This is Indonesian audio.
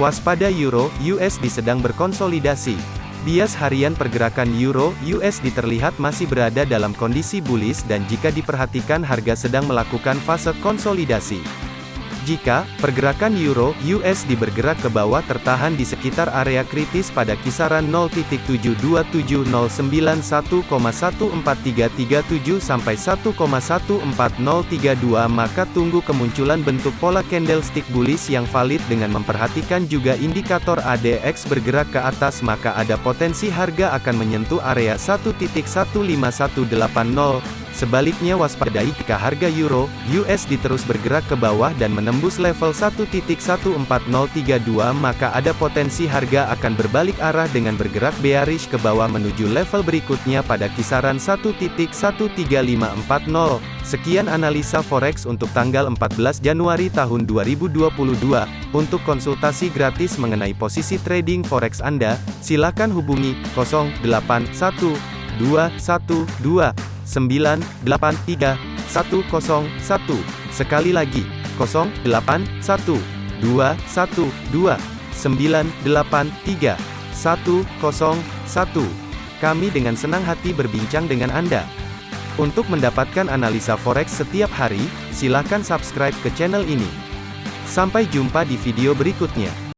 Waspada Euro USD sedang berkonsolidasi. Bias harian pergerakan Euro USD terlihat masih berada dalam kondisi bullish dan jika diperhatikan harga sedang melakukan fase konsolidasi. Jika pergerakan euro USD bergerak ke bawah tertahan di sekitar area kritis pada kisaran 0.72709.14337 sampai 1,14032 maka tunggu kemunculan bentuk pola candlestick bullish yang valid dengan memperhatikan juga indikator ADX bergerak ke atas maka ada potensi harga akan menyentuh area 1.15180 Sebaliknya waspadai jika harga euro USD terus bergerak ke bawah dan menembus level 1.14032 maka ada potensi harga akan berbalik arah dengan bergerak bearish ke bawah menuju level berikutnya pada kisaran 1.13540. Sekian analisa forex untuk tanggal 14 Januari tahun 2022. Untuk konsultasi gratis mengenai posisi trading forex Anda, silakan hubungi 081212 983 101. Sekali lagi, 081 212 983 101. Kami dengan senang hati berbincang dengan Anda. Untuk mendapatkan analisa forex setiap hari, silakan subscribe ke channel ini. Sampai jumpa di video berikutnya.